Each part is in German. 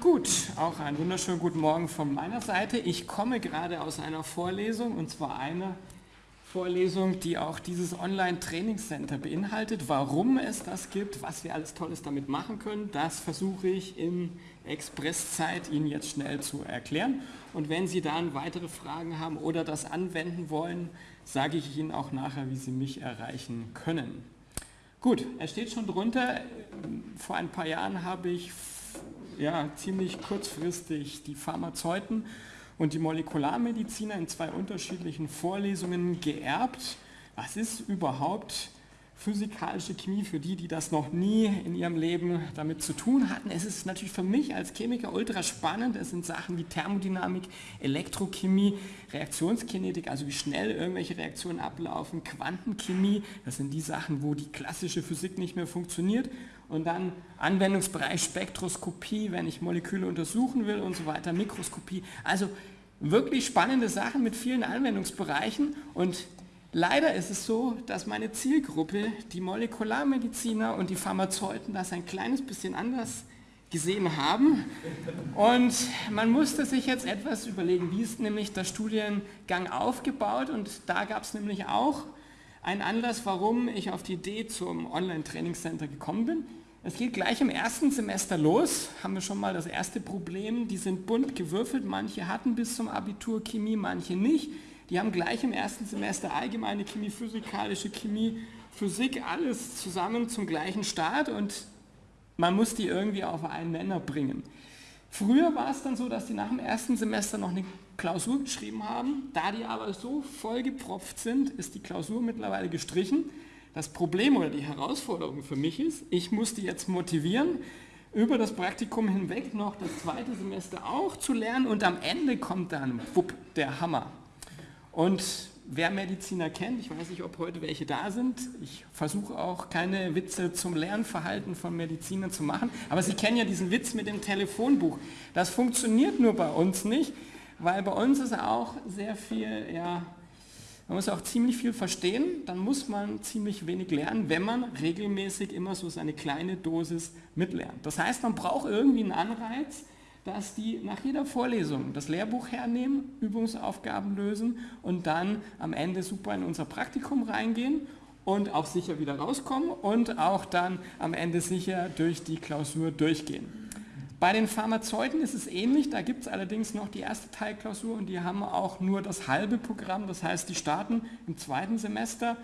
Gut, auch einen wunderschönen guten Morgen von meiner Seite. Ich komme gerade aus einer Vorlesung und zwar einer Vorlesung, die auch dieses Online-Trainingscenter beinhaltet. Warum es das gibt, was wir alles Tolles damit machen können, das versuche ich in Expresszeit Ihnen jetzt schnell zu erklären. Und wenn Sie dann weitere Fragen haben oder das anwenden wollen, sage ich Ihnen auch nachher, wie Sie mich erreichen können. Gut, es steht schon drunter, vor ein paar Jahren habe ich ja, ziemlich kurzfristig die Pharmazeuten und die Molekularmediziner in zwei unterschiedlichen Vorlesungen geerbt. Was ist überhaupt physikalische Chemie für die, die das noch nie in ihrem Leben damit zu tun hatten. Es ist natürlich für mich als Chemiker ultra spannend. Es sind Sachen wie Thermodynamik, Elektrochemie, Reaktionskinetik, also wie schnell irgendwelche Reaktionen ablaufen, Quantenchemie, das sind die Sachen, wo die klassische Physik nicht mehr funktioniert. Und dann Anwendungsbereich Spektroskopie, wenn ich Moleküle untersuchen will und so weiter, Mikroskopie. Also wirklich spannende Sachen mit vielen Anwendungsbereichen und Leider ist es so, dass meine Zielgruppe, die Molekularmediziner und die Pharmazeuten, das ein kleines bisschen anders gesehen haben. Und man musste sich jetzt etwas überlegen, wie ist nämlich der Studiengang aufgebaut. Und da gab es nämlich auch einen Anlass, warum ich auf die Idee zum Online-Trainingscenter gekommen bin. Es geht gleich im ersten Semester los, haben wir schon mal das erste Problem, die sind bunt gewürfelt, manche hatten bis zum Abitur Chemie, manche nicht. Die haben gleich im ersten Semester allgemeine Chemie, physikalische Chemie, Physik, alles zusammen zum gleichen Start und man muss die irgendwie auf einen Nenner bringen. Früher war es dann so, dass die nach dem ersten Semester noch eine Klausur geschrieben haben. Da die aber so vollgepropft sind, ist die Klausur mittlerweile gestrichen. Das Problem oder die Herausforderung für mich ist, ich muss die jetzt motivieren, über das Praktikum hinweg noch das zweite Semester auch zu lernen und am Ende kommt dann, wupp, der Hammer. Und wer Mediziner kennt, ich weiß nicht, ob heute welche da sind, ich versuche auch keine Witze zum Lernverhalten von Medizinern zu machen, aber Sie kennen ja diesen Witz mit dem Telefonbuch. Das funktioniert nur bei uns nicht, weil bei uns ist auch sehr viel, ja, man muss auch ziemlich viel verstehen, dann muss man ziemlich wenig lernen, wenn man regelmäßig immer so seine kleine Dosis mitlernt. Das heißt, man braucht irgendwie einen Anreiz, dass die nach jeder Vorlesung das Lehrbuch hernehmen, Übungsaufgaben lösen und dann am Ende super in unser Praktikum reingehen und auch sicher wieder rauskommen und auch dann am Ende sicher durch die Klausur durchgehen. Bei den Pharmazeuten ist es ähnlich, da gibt es allerdings noch die erste Teilklausur und die haben auch nur das halbe Programm, das heißt, die starten im zweiten Semester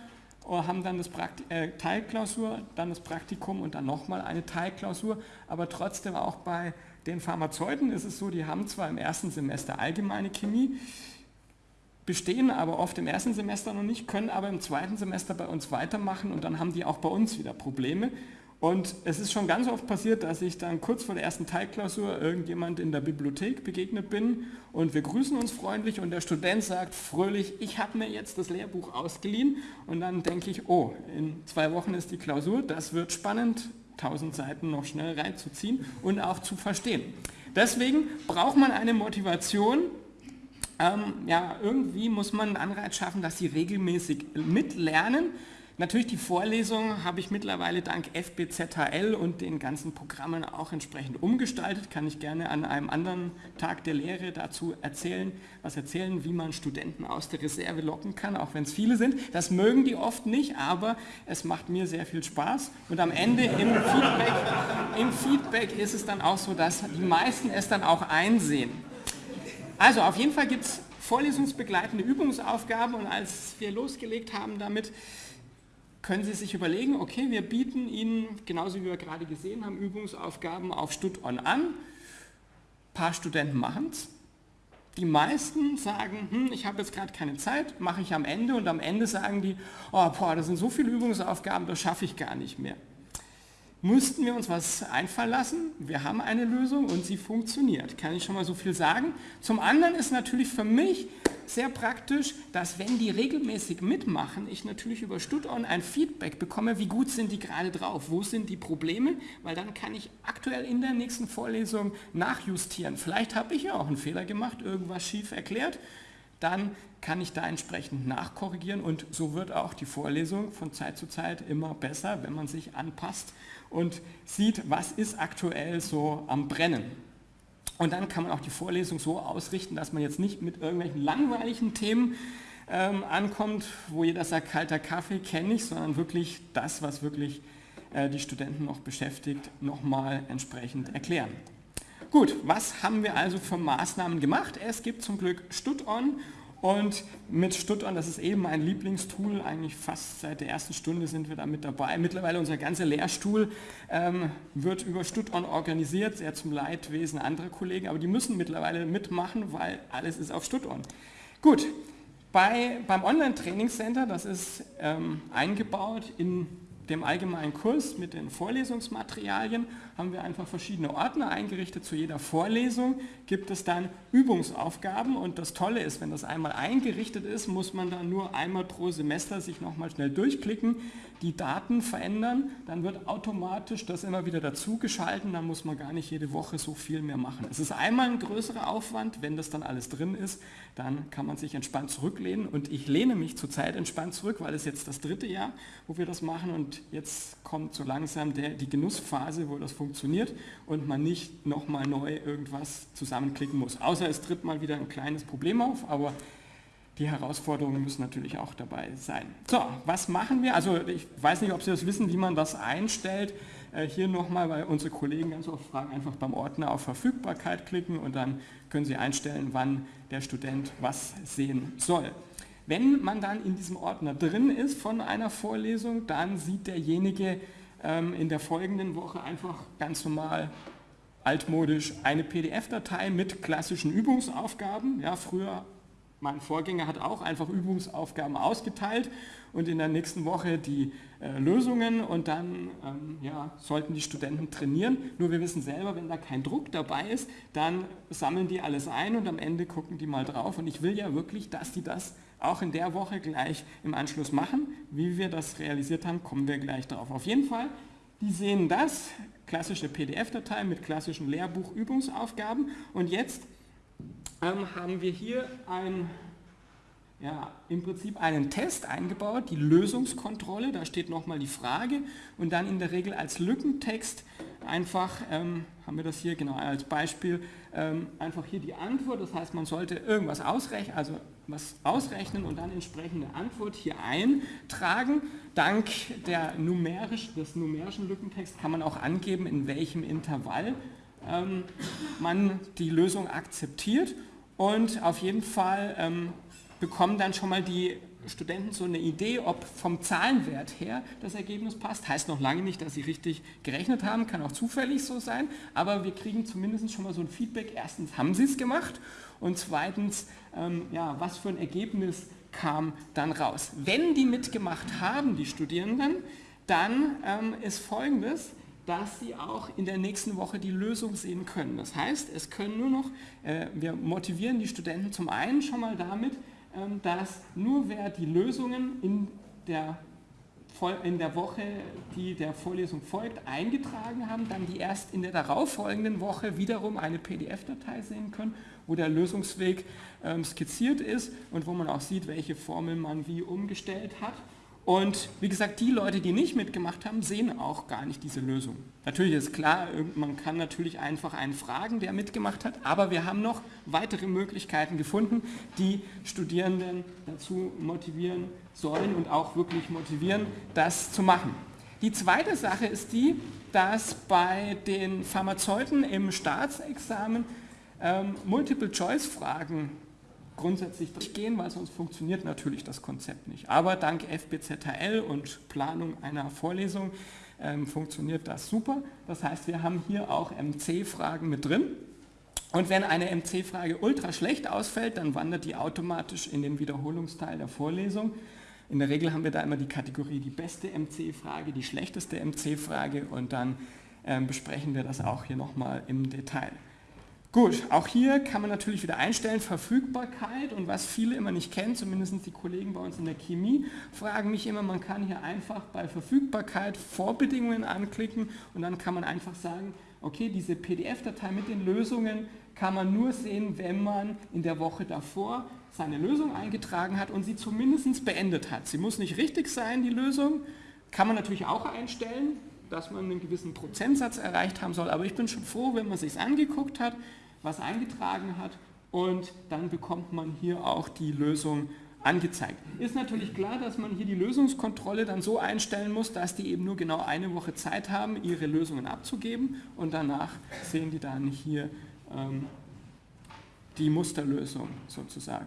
haben dann das Prakti äh, Teilklausur, dann das Praktikum und dann nochmal eine Teilklausur, aber trotzdem auch bei den Pharmazeuten ist es so, die haben zwar im ersten Semester allgemeine Chemie, bestehen aber oft im ersten Semester noch nicht, können aber im zweiten Semester bei uns weitermachen und dann haben die auch bei uns wieder Probleme. Und es ist schon ganz oft passiert, dass ich dann kurz vor der ersten Teilklausur irgendjemand in der Bibliothek begegnet bin und wir grüßen uns freundlich und der Student sagt fröhlich, ich habe mir jetzt das Lehrbuch ausgeliehen. Und dann denke ich, oh, in zwei Wochen ist die Klausur, das wird spannend, 1000 Seiten noch schnell reinzuziehen und auch zu verstehen. Deswegen braucht man eine Motivation, ähm, ja, irgendwie muss man einen Anreiz schaffen, dass sie regelmäßig mitlernen Natürlich die Vorlesung habe ich mittlerweile dank FBZHL und den ganzen Programmen auch entsprechend umgestaltet. Kann ich gerne an einem anderen Tag der Lehre dazu erzählen, was erzählen, wie man Studenten aus der Reserve locken kann, auch wenn es viele sind. Das mögen die oft nicht, aber es macht mir sehr viel Spaß. Und am Ende im Feedback, im Feedback ist es dann auch so, dass die meisten es dann auch einsehen. Also auf jeden Fall gibt es vorlesungsbegleitende Übungsaufgaben und als wir losgelegt haben damit, können Sie sich überlegen, okay, wir bieten Ihnen, genauso wie wir gerade gesehen haben, Übungsaufgaben auf Stud-On an. Ein paar Studenten machen es. Die meisten sagen, hm, ich habe jetzt gerade keine Zeit, mache ich am Ende und am Ende sagen die, oh, boah, das sind so viele Übungsaufgaben, das schaffe ich gar nicht mehr mussten wir uns was einfallen lassen. Wir haben eine Lösung und sie funktioniert, kann ich schon mal so viel sagen. Zum anderen ist natürlich für mich sehr praktisch, dass wenn die regelmäßig mitmachen, ich natürlich über StudOn ein Feedback bekomme, wie gut sind die gerade drauf, wo sind die Probleme, weil dann kann ich aktuell in der nächsten Vorlesung nachjustieren. Vielleicht habe ich ja auch einen Fehler gemacht, irgendwas schief erklärt dann kann ich da entsprechend nachkorrigieren und so wird auch die Vorlesung von Zeit zu Zeit immer besser, wenn man sich anpasst und sieht, was ist aktuell so am Brennen. Und dann kann man auch die Vorlesung so ausrichten, dass man jetzt nicht mit irgendwelchen langweiligen Themen ähm, ankommt, wo jeder sagt, kalter Kaffee kenne ich, sondern wirklich das, was wirklich äh, die Studenten noch beschäftigt, nochmal entsprechend erklären. Gut, was haben wir also für Maßnahmen gemacht? Es gibt zum Glück StudOn und mit StudOn, das ist eben mein Lieblingstool, eigentlich fast seit der ersten Stunde sind wir da mit dabei. Mittlerweile unser ganzer Lehrstuhl ähm, wird über StudOn organisiert, sehr zum Leidwesen anderer Kollegen, aber die müssen mittlerweile mitmachen, weil alles ist auf StudOn. Gut, bei, beim Online-Trainingscenter, das ist ähm, eingebaut in dem allgemeinen Kurs mit den Vorlesungsmaterialien haben wir einfach verschiedene Ordner eingerichtet. Zu jeder Vorlesung gibt es dann Übungsaufgaben und das Tolle ist, wenn das einmal eingerichtet ist, muss man dann nur einmal pro Semester sich nochmal schnell durchklicken, die Daten verändern, dann wird automatisch das immer wieder dazu geschalten, dann muss man gar nicht jede Woche so viel mehr machen. Es ist einmal ein größerer Aufwand, wenn das dann alles drin ist, dann kann man sich entspannt zurücklehnen und ich lehne mich zurzeit entspannt zurück, weil es jetzt das dritte Jahr, wo wir das machen und jetzt kommt so langsam der, die Genussphase, wo das funktioniert und man nicht nochmal neu irgendwas zusammenklicken muss. Außer es tritt mal wieder ein kleines Problem auf, aber die Herausforderungen müssen natürlich auch dabei sein. So, was machen wir? Also ich weiß nicht, ob Sie das wissen, wie man das einstellt. Äh, hier nochmal, weil unsere Kollegen ganz oft fragen, einfach beim Ordner auf Verfügbarkeit klicken und dann können Sie einstellen, wann der Student was sehen soll. Wenn man dann in diesem Ordner drin ist von einer Vorlesung, dann sieht derjenige ähm, in der folgenden Woche einfach ganz normal altmodisch eine PDF-Datei mit klassischen Übungsaufgaben. Ja, früher, mein Vorgänger hat auch einfach Übungsaufgaben ausgeteilt und in der nächsten Woche die äh, Lösungen und dann ähm, ja, sollten die Studenten trainieren. Nur wir wissen selber, wenn da kein Druck dabei ist, dann sammeln die alles ein und am Ende gucken die mal drauf und ich will ja wirklich, dass die das auch in der Woche gleich im Anschluss machen. Wie wir das realisiert haben, kommen wir gleich darauf. Auf jeden Fall, die sehen das, klassische PDF-Datei mit klassischen Lehrbuchübungsaufgaben und jetzt ähm, haben wir hier ein, ja, im Prinzip einen Test eingebaut, die Lösungskontrolle, da steht nochmal die Frage. Und dann in der Regel als Lückentext einfach, ähm, haben wir das hier genau als Beispiel, ähm, einfach hier die Antwort, das heißt man sollte irgendwas ausrechnen, also was ausrechnen und dann entsprechende Antwort hier eintragen. Dank der numerisch, des numerischen Lückentexts kann man auch angeben, in welchem Intervall ähm, man die Lösung akzeptiert und auf jeden Fall ähm, bekommen dann schon mal die Studenten so eine Idee, ob vom Zahlenwert her das Ergebnis passt. Heißt noch lange nicht, dass sie richtig gerechnet haben, kann auch zufällig so sein, aber wir kriegen zumindest schon mal so ein Feedback. Erstens haben sie es gemacht und zweitens, ähm, ja, was für ein Ergebnis kam dann raus. Wenn die mitgemacht haben, die Studierenden, dann ähm, ist folgendes, dass sie auch in der nächsten Woche die Lösung sehen können. Das heißt, es können nur noch, äh, wir motivieren die Studenten zum einen schon mal damit, ähm, dass nur wer die Lösungen in der, in der Woche, die der Vorlesung folgt, eingetragen haben, dann die erst in der darauffolgenden Woche wiederum eine PDF-Datei sehen können, wo der Lösungsweg ähm, skizziert ist und wo man auch sieht, welche Formel man wie umgestellt hat. Und wie gesagt, die Leute, die nicht mitgemacht haben, sehen auch gar nicht diese Lösung. Natürlich ist klar, man kann natürlich einfach einen fragen, der mitgemacht hat, aber wir haben noch weitere Möglichkeiten gefunden, die Studierenden dazu motivieren sollen und auch wirklich motivieren, das zu machen. Die zweite Sache ist die, dass bei den Pharmazeuten im Staatsexamen ähm, Multiple-Choice-Fragen grundsätzlich durchgehen, weil sonst funktioniert natürlich das Konzept nicht. Aber dank FBZHL und Planung einer Vorlesung ähm, funktioniert das super. Das heißt, wir haben hier auch MC-Fragen mit drin. Und wenn eine MC-Frage ultra schlecht ausfällt, dann wandert die automatisch in den Wiederholungsteil der Vorlesung. In der Regel haben wir da immer die Kategorie die beste MC-Frage, die schlechteste MC-Frage und dann ähm, besprechen wir das auch hier nochmal im Detail. Gut, auch hier kann man natürlich wieder einstellen, Verfügbarkeit und was viele immer nicht kennen, zumindest die Kollegen bei uns in der Chemie, fragen mich immer, man kann hier einfach bei Verfügbarkeit Vorbedingungen anklicken und dann kann man einfach sagen, okay, diese PDF-Datei mit den Lösungen kann man nur sehen, wenn man in der Woche davor seine Lösung eingetragen hat und sie zumindest beendet hat. Sie muss nicht richtig sein, die Lösung, kann man natürlich auch einstellen, dass man einen gewissen Prozentsatz erreicht haben soll, aber ich bin schon froh, wenn man es sich angeguckt hat, was eingetragen hat und dann bekommt man hier auch die Lösung angezeigt. Ist natürlich klar, dass man hier die Lösungskontrolle dann so einstellen muss, dass die eben nur genau eine Woche Zeit haben, ihre Lösungen abzugeben und danach sehen die dann hier ähm, die Musterlösung sozusagen.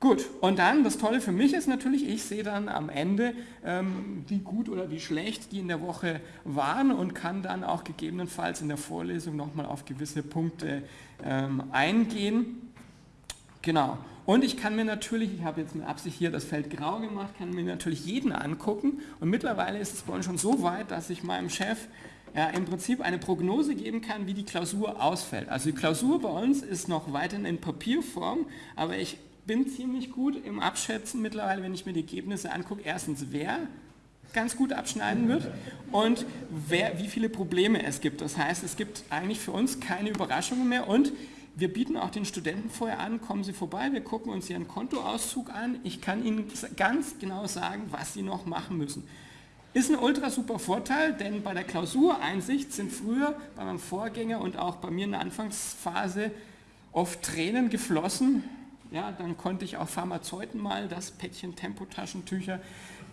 Gut, und dann, das Tolle für mich ist natürlich, ich sehe dann am Ende, ähm, wie gut oder wie schlecht die in der Woche waren und kann dann auch gegebenenfalls in der Vorlesung nochmal auf gewisse Punkte ähm, eingehen. Genau, und ich kann mir natürlich, ich habe jetzt mit Absicht hier das Feld grau gemacht, kann mir natürlich jeden angucken und mittlerweile ist es bei uns schon so weit, dass ich meinem Chef ja, im Prinzip eine Prognose geben kann, wie die Klausur ausfällt. Also die Klausur bei uns ist noch weiterhin in Papierform, aber ich bin ziemlich gut im Abschätzen mittlerweile, wenn ich mir die Ergebnisse angucke, erstens wer ganz gut abschneiden wird und wer, wie viele Probleme es gibt. Das heißt, es gibt eigentlich für uns keine Überraschungen mehr und wir bieten auch den Studenten vorher an, kommen Sie vorbei, wir gucken uns Ihren Kontoauszug an. Ich kann Ihnen ganz genau sagen, was Sie noch machen müssen. Ist ein ultra super Vorteil, denn bei der Klausureinsicht sind früher bei meinem Vorgänger und auch bei mir in der Anfangsphase oft Tränen geflossen. Ja, dann konnte ich auch Pharmazeuten mal das Päckchen Tempotaschentücher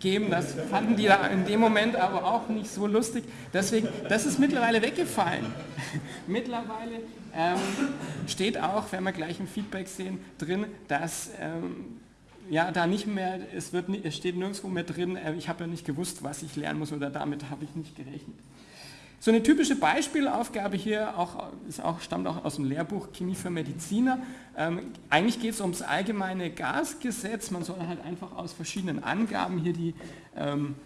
geben. Das fanden die da in dem Moment aber auch nicht so lustig. Deswegen, das ist mittlerweile weggefallen. mittlerweile ähm, steht auch, wenn wir gleich im Feedback sehen, drin, dass ähm, ja, da nicht mehr, es, wird, es steht nirgendwo mehr drin, äh, ich habe ja nicht gewusst, was ich lernen muss oder damit habe ich nicht gerechnet. So eine typische Beispielaufgabe hier auch, ist auch, stammt auch aus dem Lehrbuch Chemie für Mediziner. Ähm, eigentlich geht es ums allgemeine Gasgesetz. Man soll halt einfach aus verschiedenen Angaben hier die, ähm,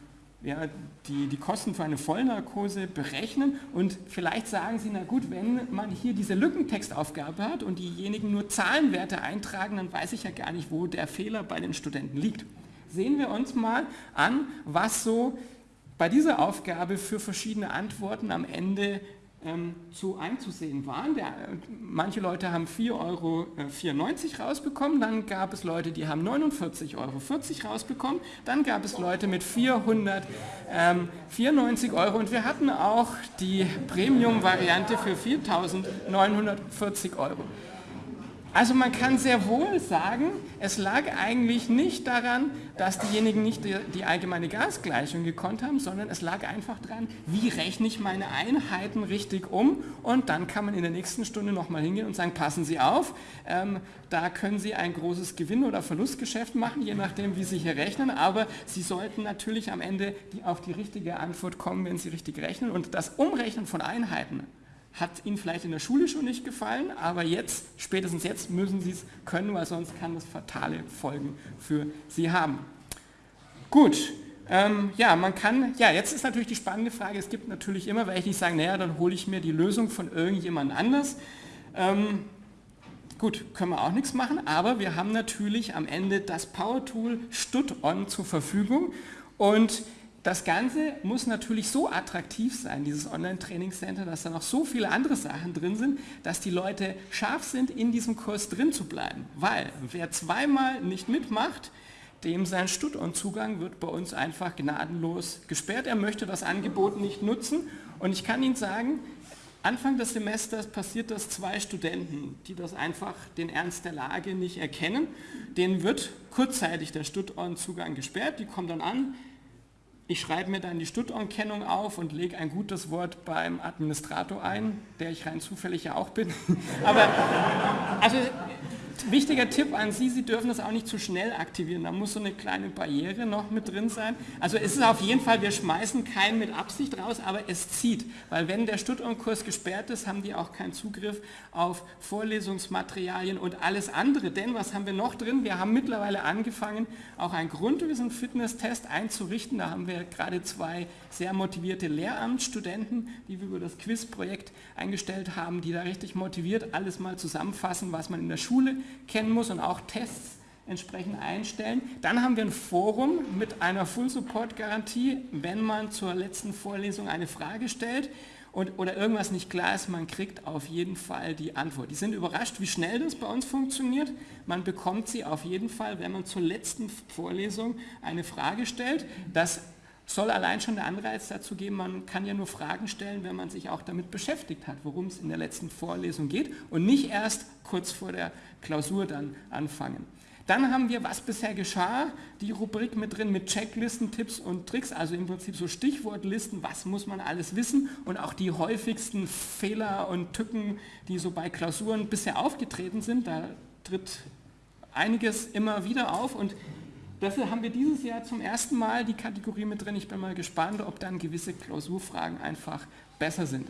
ja, die, die Kosten für eine Vollnarkose berechnen. Und vielleicht sagen Sie, na gut, wenn man hier diese Lückentextaufgabe hat und diejenigen nur Zahlenwerte eintragen, dann weiß ich ja gar nicht, wo der Fehler bei den Studenten liegt. Sehen wir uns mal an, was so bei dieser Aufgabe für verschiedene Antworten am Ende ähm, zu einzusehen waren. Der, manche Leute haben 4,94 Euro äh, rausbekommen, dann gab es Leute, die haben 49,40 Euro rausbekommen, dann gab es Leute mit 494 Euro und wir hatten auch die Premium-Variante für 4.940 Euro. Also man kann sehr wohl sagen, es lag eigentlich nicht daran, dass diejenigen nicht die, die, allgemeine Gasgleichung gekonnt haben, sondern es lag einfach daran, wie rechne ich meine Einheiten richtig um? Und dann kann man in der nächsten Stunde nochmal hingehen und sagen, passen Sie auf, ähm, da können Sie ein großes Gewinn- oder Verlustgeschäft machen, je nachdem, wie Sie hier rechnen, aber Sie sollten natürlich am Ende auf die richtige Antwort kommen, wenn Sie richtig rechnen. Und das Umrechnen von Einheiten hat Ihnen vielleicht in der Schule schon nicht gefallen, aber jetzt, spätestens jetzt müssen Sie es können, weil sonst kann das fatale Folgen für Sie haben. Gut, ähm, ja, man kann, ja, jetzt ist natürlich die spannende Frage, es gibt natürlich immer welche, die sagen, naja, dann hole ich mir die Lösung von irgendjemand anders. Ähm, gut, können wir auch nichts machen, aber wir haben natürlich am Ende das Power Tool StudOn zur Verfügung und das Ganze muss natürlich so attraktiv sein, dieses Online-Training-Center, dass da noch so viele andere Sachen drin sind, dass die Leute scharf sind, in diesem Kurs drin zu bleiben. Weil wer zweimal nicht mitmacht, dem sein Stut-on-Zugang wird bei uns einfach gnadenlos gesperrt. Er möchte das Angebot nicht nutzen. Und ich kann Ihnen sagen, Anfang des Semesters passiert das zwei Studenten, die das einfach den Ernst der Lage nicht erkennen. Denen wird kurzzeitig der Stut-on-Zugang gesperrt. Die kommen dann an, ich schreibe mir dann die Stuttorn-Kennung auf und lege ein gutes Wort beim Administrator ein, der ich rein zufällig ja auch bin. Aber also wichtiger Tipp an Sie, Sie dürfen das auch nicht zu schnell aktivieren. Da muss so eine kleine Barriere noch mit drin sein. Also es ist auf jeden Fall, wir schmeißen keinen mit Absicht raus, aber es zieht. Weil wenn der Stuttgart-Kurs gesperrt ist, haben die auch keinen Zugriff auf Vorlesungsmaterialien und alles andere. Denn was haben wir noch drin? Wir haben mittlerweile angefangen, auch einen Grundwissen-Fitness-Test einzurichten. Da haben wir gerade zwei sehr motivierte Lehramtsstudenten, die wir über das Quiz-Projekt eingestellt haben, die da richtig motiviert alles mal zusammenfassen, was man in der Schule kennen muss und auch Tests entsprechend einstellen. Dann haben wir ein Forum mit einer Full-Support-Garantie, wenn man zur letzten Vorlesung eine Frage stellt und, oder irgendwas nicht klar ist, man kriegt auf jeden Fall die Antwort. Die sind überrascht, wie schnell das bei uns funktioniert. Man bekommt sie auf jeden Fall, wenn man zur letzten Vorlesung eine Frage stellt. Das soll allein schon der Anreiz dazu geben, man kann ja nur Fragen stellen, wenn man sich auch damit beschäftigt hat, worum es in der letzten Vorlesung geht und nicht erst kurz vor der Klausur dann anfangen. Dann haben wir, was bisher geschah, die Rubrik mit drin mit Checklisten, Tipps und Tricks, also im Prinzip so Stichwortlisten, was muss man alles wissen und auch die häufigsten Fehler und Tücken, die so bei Klausuren bisher aufgetreten sind, da tritt einiges immer wieder auf und Dafür haben wir dieses Jahr zum ersten Mal die Kategorie mit drin. Ich bin mal gespannt, ob dann gewisse Klausurfragen einfach besser sind.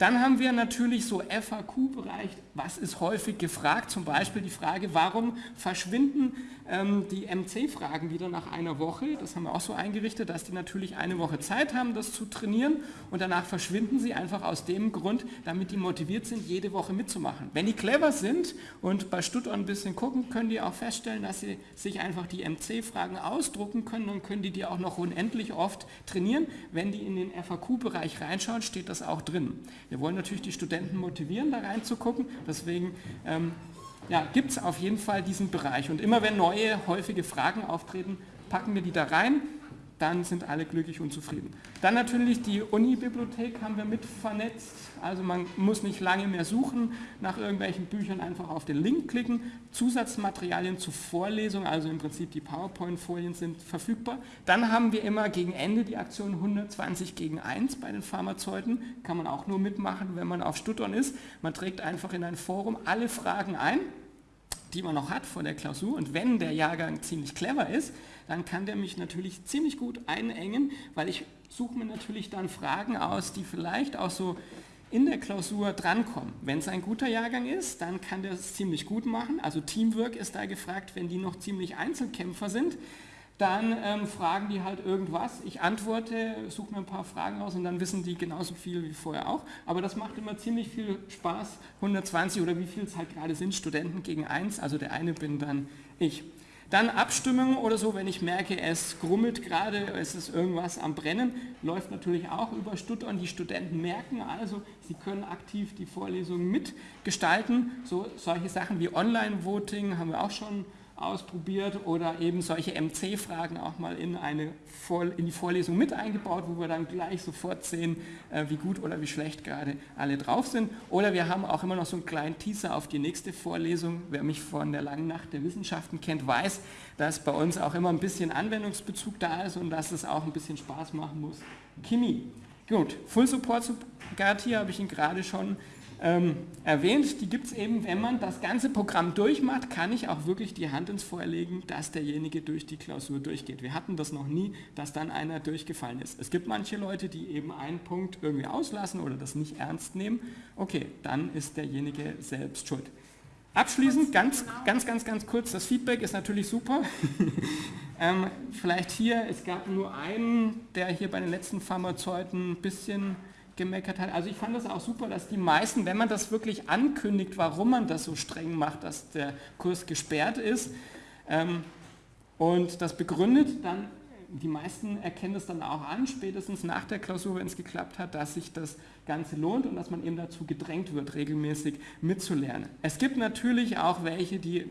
Dann haben wir natürlich so FAQ-Bereich, was ist häufig gefragt, zum Beispiel die Frage, warum verschwinden ähm, die MC-Fragen wieder nach einer Woche, das haben wir auch so eingerichtet, dass die natürlich eine Woche Zeit haben, das zu trainieren und danach verschwinden sie einfach aus dem Grund, damit die motiviert sind, jede Woche mitzumachen. Wenn die clever sind und bei Stuttgart ein bisschen gucken, können die auch feststellen, dass sie sich einfach die MC-Fragen ausdrucken können, dann können die die auch noch unendlich oft trainieren. Wenn die in den FAQ-Bereich reinschauen, steht das auch drin. Wir wollen natürlich die Studenten motivieren, da reinzugucken. Deswegen ähm, ja, gibt es auf jeden Fall diesen Bereich. Und immer wenn neue, häufige Fragen auftreten, packen wir die da rein dann sind alle glücklich und zufrieden. Dann natürlich die Uni-Bibliothek haben wir mit vernetzt, also man muss nicht lange mehr suchen nach irgendwelchen Büchern, einfach auf den Link klicken. Zusatzmaterialien zur Vorlesung, also im Prinzip die PowerPoint-Folien sind verfügbar. Dann haben wir immer gegen Ende die Aktion 120 gegen 1 bei den Pharmazeuten, kann man auch nur mitmachen, wenn man auf Stuttern ist. Man trägt einfach in ein Forum alle Fragen ein, die man noch hat vor der Klausur und wenn der Jahrgang ziemlich clever ist, dann kann der mich natürlich ziemlich gut einengen, weil ich suche mir natürlich dann Fragen aus, die vielleicht auch so in der Klausur drankommen. Wenn es ein guter Jahrgang ist, dann kann der es ziemlich gut machen. Also Teamwork ist da gefragt, wenn die noch ziemlich Einzelkämpfer sind, dann ähm, fragen die halt irgendwas. Ich antworte, suche mir ein paar Fragen aus und dann wissen die genauso viel wie vorher auch. Aber das macht immer ziemlich viel Spaß. 120 oder wie viel es halt gerade sind, Studenten gegen eins. Also der eine bin dann ich. Dann Abstimmung oder so, wenn ich merke, es grummelt gerade, es ist irgendwas am Brennen, läuft natürlich auch über Stuttgart. Die Studenten merken also, sie können aktiv die Vorlesungen mitgestalten. So, solche Sachen wie Online-Voting haben wir auch schon ausprobiert oder eben solche MC-Fragen auch mal in, eine in die Vorlesung mit eingebaut, wo wir dann gleich sofort sehen, äh, wie gut oder wie schlecht gerade alle drauf sind. Oder wir haben auch immer noch so einen kleinen Teaser auf die nächste Vorlesung. Wer mich von der langen Nacht der Wissenschaften kennt, weiß, dass bei uns auch immer ein bisschen Anwendungsbezug da ist und dass es auch ein bisschen Spaß machen muss. Chemie. Gut, Full Support zu Garantie habe ich Ihnen gerade schon ähm, erwähnt, die gibt es eben, wenn man das ganze Programm durchmacht, kann ich auch wirklich die Hand ins Feuer legen, dass derjenige durch die Klausur durchgeht. Wir hatten das noch nie, dass dann einer durchgefallen ist. Es gibt manche Leute, die eben einen Punkt irgendwie auslassen oder das nicht ernst nehmen. Okay, dann ist derjenige selbst schuld. Abschließend, ganz, ganz, ganz, ganz kurz, das Feedback ist natürlich super. ähm, vielleicht hier, es gab nur einen, der hier bei den letzten Pharmazeuten ein bisschen gemeckert hat. Also ich fand das auch super, dass die meisten, wenn man das wirklich ankündigt, warum man das so streng macht, dass der Kurs gesperrt ist ähm, und das begründet, dann die meisten erkennen es dann auch an, spätestens nach der Klausur, wenn es geklappt hat, dass sich das Ganze lohnt und dass man eben dazu gedrängt wird, regelmäßig mitzulernen. Es gibt natürlich auch welche, die,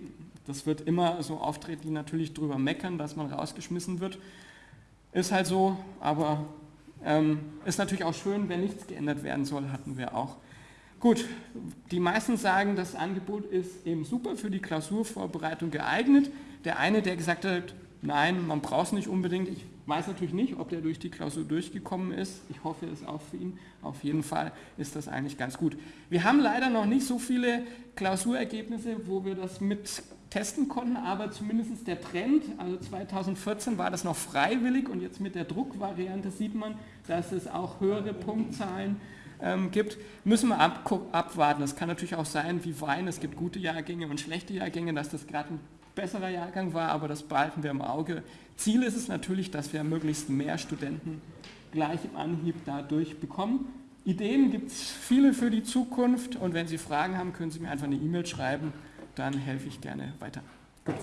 das wird immer so auftreten, die natürlich drüber meckern, dass man rausgeschmissen wird. Ist halt so, aber ähm, ist natürlich auch schön, wenn nichts geändert werden soll, hatten wir auch. Gut, die meisten sagen, das Angebot ist eben super für die Klausurvorbereitung geeignet. Der eine, der gesagt hat, nein, man braucht es nicht unbedingt. Ich weiß natürlich nicht, ob der durch die Klausur durchgekommen ist. Ich hoffe es auch für ihn. Auf jeden Fall ist das eigentlich ganz gut. Wir haben leider noch nicht so viele Klausurergebnisse, wo wir das mit testen konnten, aber zumindest der Trend, also 2014 war das noch freiwillig und jetzt mit der Druckvariante sieht man, dass es auch höhere Punktzahlen ähm, gibt, müssen wir ab, abwarten. Es kann natürlich auch sein, wie Wein, es gibt gute Jahrgänge und schlechte Jahrgänge, dass das gerade ein besserer Jahrgang war, aber das behalten wir im Auge. Ziel ist es natürlich, dass wir möglichst mehr Studenten gleich im Anhieb dadurch bekommen. Ideen gibt es viele für die Zukunft und wenn Sie Fragen haben, können Sie mir einfach eine E-Mail schreiben dann helfe ich gerne weiter. Gut.